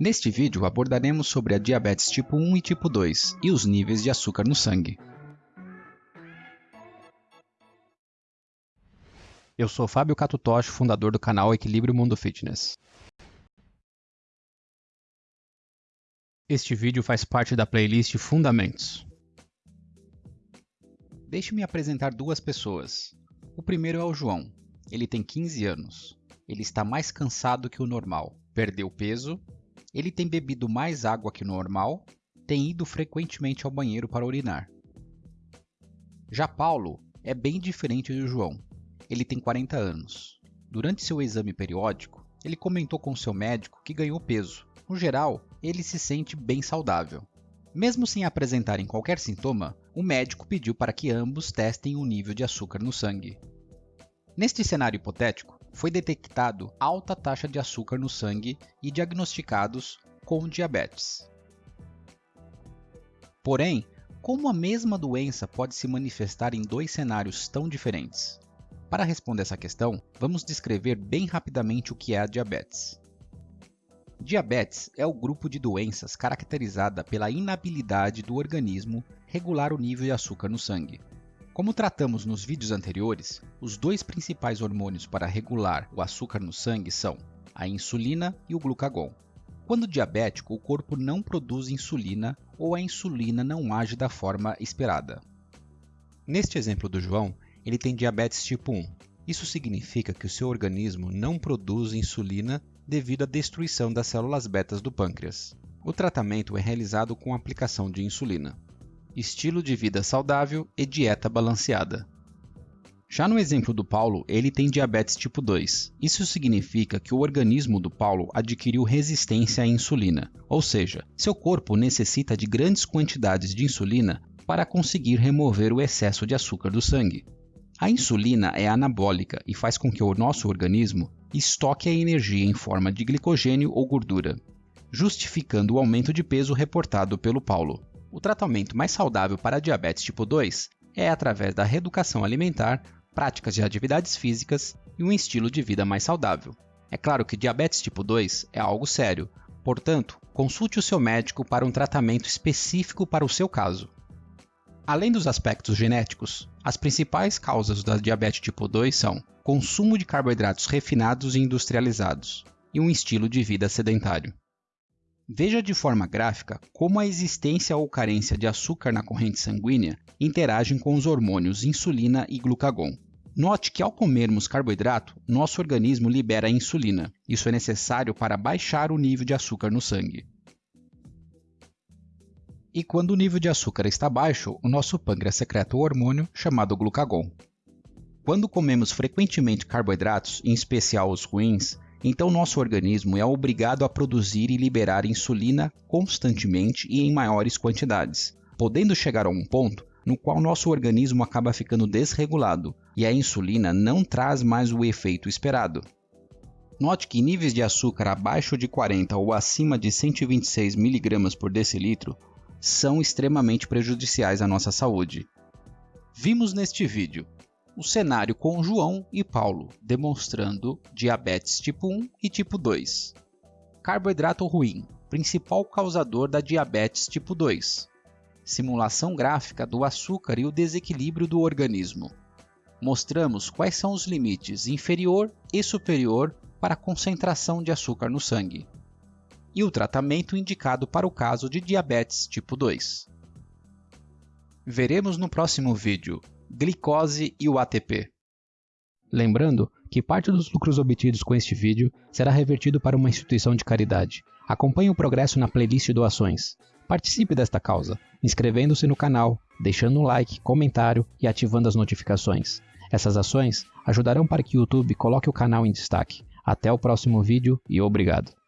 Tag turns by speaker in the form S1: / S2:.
S1: Neste vídeo abordaremos sobre a diabetes tipo 1 e tipo 2 e os níveis de açúcar no sangue. Eu sou Fábio Catutoshi, fundador do canal Equilíbrio Mundo Fitness. Este vídeo faz parte da playlist Fundamentos. Deixe-me apresentar duas pessoas. O primeiro é o João. Ele tem 15 anos. Ele está mais cansado que o normal. Perdeu peso. Ele tem bebido mais água que o normal. Tem ido frequentemente ao banheiro para urinar. Já Paulo é bem diferente do João. Ele tem 40 anos. Durante seu exame periódico, ele comentou com seu médico que ganhou peso. No geral, ele se sente bem saudável. Mesmo sem apresentarem qualquer sintoma, o médico pediu para que ambos testem o nível de açúcar no sangue. Neste cenário hipotético, foi detectado alta taxa de açúcar no sangue e diagnosticados com diabetes. Porém, como a mesma doença pode se manifestar em dois cenários tão diferentes? Para responder essa questão, vamos descrever bem rapidamente o que é a diabetes. Diabetes é o grupo de doenças caracterizada pela inabilidade do organismo regular o nível de açúcar no sangue. Como tratamos nos vídeos anteriores, os dois principais hormônios para regular o açúcar no sangue são a insulina e o glucagon. Quando diabético, o corpo não produz insulina ou a insulina não age da forma esperada. Neste exemplo do João, ele tem diabetes tipo 1. Isso significa que o seu organismo não produz insulina devido à destruição das células betas do pâncreas. O tratamento é realizado com aplicação de insulina. Estilo de vida saudável e dieta balanceada. Já no exemplo do Paulo, ele tem diabetes tipo 2. Isso significa que o organismo do Paulo adquiriu resistência à insulina, ou seja, seu corpo necessita de grandes quantidades de insulina para conseguir remover o excesso de açúcar do sangue. A insulina é anabólica e faz com que o nosso organismo estoque a energia em forma de glicogênio ou gordura, justificando o aumento de peso reportado pelo Paulo. O tratamento mais saudável para diabetes tipo 2 é através da reeducação alimentar, práticas de atividades físicas e um estilo de vida mais saudável. É claro que diabetes tipo 2 é algo sério, portanto, consulte o seu médico para um tratamento específico para o seu caso. Além dos aspectos genéticos, as principais causas da diabetes tipo 2 são consumo de carboidratos refinados e industrializados e um estilo de vida sedentário. Veja de forma gráfica como a existência ou carência de açúcar na corrente sanguínea interagem com os hormônios insulina e glucagon. Note que ao comermos carboidrato, nosso organismo libera insulina. Isso é necessário para baixar o nível de açúcar no sangue. E quando o nível de açúcar está baixo, o nosso pâncreas secreta o hormônio chamado glucagon. Quando comemos frequentemente carboidratos, em especial os ruins, então nosso organismo é obrigado a produzir e liberar insulina constantemente e em maiores quantidades, podendo chegar a um ponto no qual nosso organismo acaba ficando desregulado e a insulina não traz mais o efeito esperado. Note que níveis de açúcar abaixo de 40 ou acima de 126 mg por decilitro são extremamente prejudiciais à nossa saúde. Vimos neste vídeo o cenário com João e Paulo, demonstrando diabetes tipo 1 e tipo 2. Carboidrato ruim, principal causador da diabetes tipo 2. Simulação gráfica do açúcar e o desequilíbrio do organismo. Mostramos quais são os limites inferior e superior para a concentração de açúcar no sangue e o tratamento indicado para o caso de diabetes tipo 2. Veremos no próximo vídeo glicose e o ATP. Lembrando que parte dos lucros obtidos com este vídeo será revertido para uma instituição de caridade. Acompanhe o progresso na playlist doações. Participe desta causa, inscrevendo-se no canal, deixando um like, comentário e ativando as notificações. Essas ações ajudarão para que o YouTube coloque o canal em destaque. Até o próximo vídeo e obrigado.